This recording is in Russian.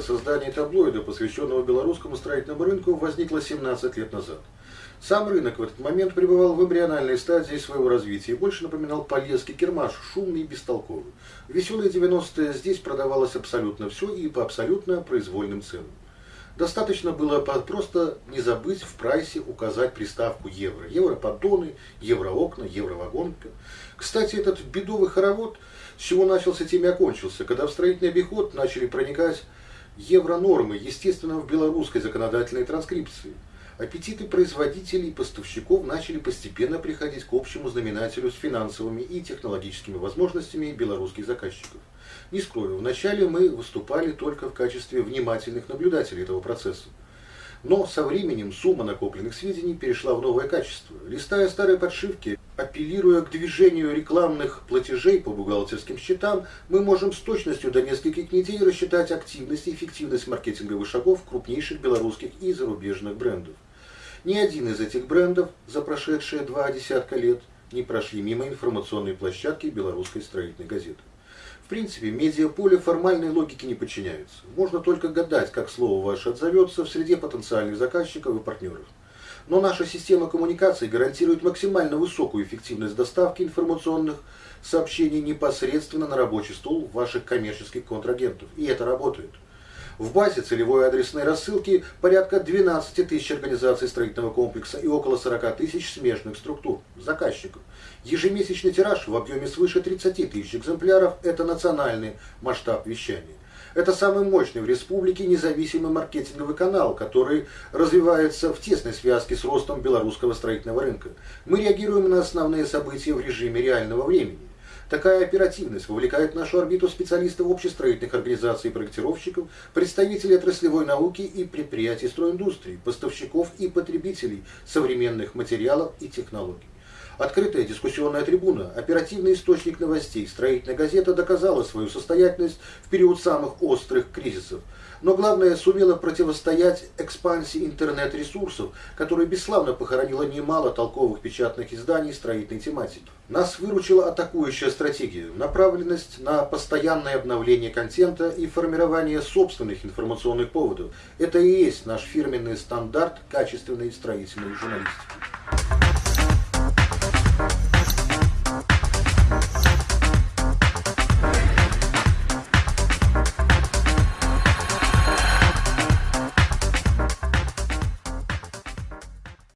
создание таблоида, посвященного белорусскому строительному рынку, возникло 17 лет назад. Сам рынок в этот момент пребывал в эмбриональной стадии своего развития и больше напоминал полезский кермаш, шумный и бестолковый. В веселые 90-е здесь продавалось абсолютно все и по абсолютно произвольным ценам. Достаточно было просто не забыть в прайсе указать приставку евро. Евро-поддоны, евро-окна, евро-вагонка. Кстати, этот бедовый хоровод, с чего начался, тем и окончился, когда в строительный обиход начали проникать евро-нормы, естественно, в белорусской законодательной транскрипции – аппетиты производителей и поставщиков начали постепенно приходить к общему знаменателю с финансовыми и технологическими возможностями белорусских заказчиков. Не скрою, вначале мы выступали только в качестве внимательных наблюдателей этого процесса. Но со временем сумма накопленных сведений перешла в новое качество. Листая старые подшивки, апеллируя к движению рекламных платежей по бухгалтерским счетам, мы можем с точностью до нескольких недель рассчитать активность и эффективность маркетинговых шагов крупнейших белорусских и зарубежных брендов. Ни один из этих брендов за прошедшие два десятка лет не прошли мимо информационной площадки белорусской строительной газеты. Принципе, медиаполе формальной логике не подчиняются. Можно только гадать, как слово ваше отзовется в среде потенциальных заказчиков и партнеров. Но наша система коммуникаций гарантирует максимально высокую эффективность доставки информационных сообщений непосредственно на рабочий стол ваших коммерческих контрагентов. И это работает. В базе целевой адресной рассылки порядка 12 тысяч организаций строительного комплекса и около 40 тысяч смежных структур, заказчиков. Ежемесячный тираж в объеме свыше 30 тысяч экземпляров – это национальный масштаб вещания. Это самый мощный в республике независимый маркетинговый канал, который развивается в тесной связке с ростом белорусского строительного рынка. Мы реагируем на основные события в режиме реального времени. Такая оперативность вовлекает в нашу орбиту специалистов общестроительных организаций и проектировщиков, представителей отраслевой науки и предприятий стройиндустрии, поставщиков и потребителей современных материалов и технологий. Открытая дискуссионная трибуна, оперативный источник новостей, строительная газета доказала свою состоятельность в период самых острых кризисов – но главное сумела противостоять экспансии интернет-ресурсов, которая бесславно похоронила немало толковых печатных изданий строительной тематики. Нас выручила атакующая стратегия, направленность на постоянное обновление контента и формирование собственных информационных поводов. Это и есть наш фирменный стандарт качественной строительной журналистики.